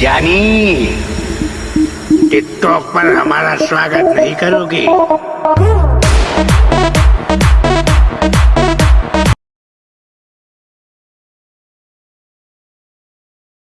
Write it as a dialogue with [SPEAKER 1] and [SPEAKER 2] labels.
[SPEAKER 1] जानी टिकटॉक पर हमारा स्वागत नहीं करोगे।